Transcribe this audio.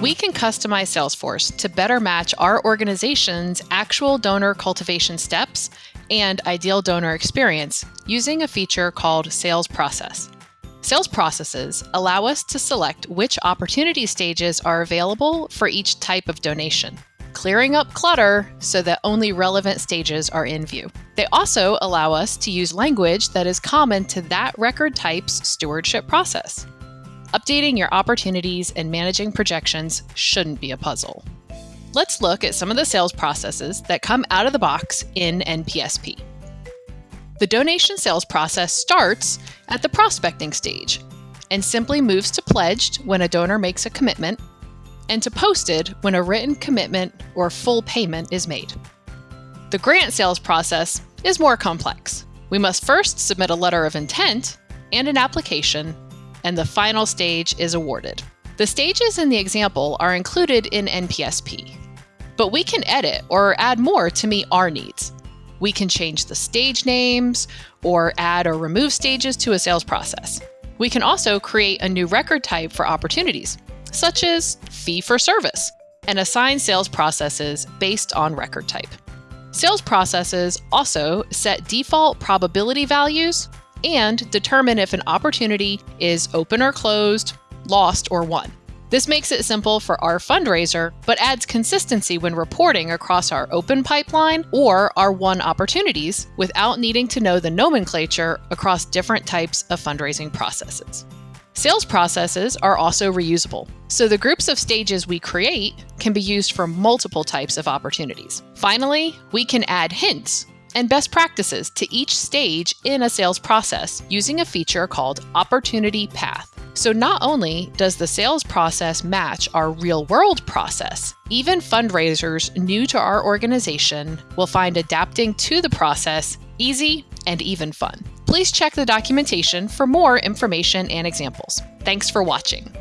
Mm. We can customize Salesforce to better match our organization's actual donor cultivation steps and ideal donor experience using a feature called Sales Process. Sales processes allow us to select which opportunity stages are available for each type of donation, clearing up clutter so that only relevant stages are in view. They also allow us to use language that is common to that record type's stewardship process. Updating your opportunities and managing projections shouldn't be a puzzle. Let's look at some of the sales processes that come out of the box in NPSP. The donation sales process starts at the prospecting stage and simply moves to pledged when a donor makes a commitment and to posted when a written commitment or full payment is made. The grant sales process is more complex. We must first submit a letter of intent and an application, and the final stage is awarded. The stages in the example are included in NPSP, but we can edit or add more to meet our needs. We can change the stage names or add or remove stages to a sales process. We can also create a new record type for opportunities, such as fee for service, and assign sales processes based on record type. Sales processes also set default probability values and determine if an opportunity is open or closed, lost or won. This makes it simple for our fundraiser, but adds consistency when reporting across our open pipeline or our won opportunities without needing to know the nomenclature across different types of fundraising processes. Sales processes are also reusable, so the groups of stages we create can be used for multiple types of opportunities. Finally, we can add hints and best practices to each stage in a sales process using a feature called Opportunity Path. So, not only does the sales process match our real world process, even fundraisers new to our organization will find adapting to the process easy and even fun. Please check the documentation for more information and examples. Thanks for watching.